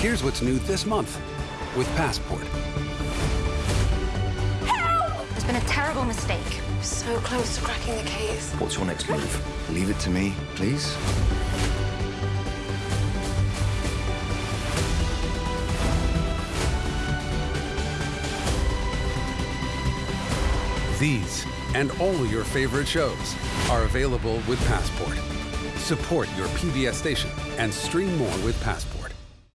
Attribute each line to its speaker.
Speaker 1: Here's what's new this month with Passport.
Speaker 2: There's been a terrible mistake.
Speaker 3: So close to cracking the case.
Speaker 4: What's your next move? Leave it to me, please.
Speaker 1: These and all your favorite shows are available with Passport. Support your PBS station and stream more with Passport.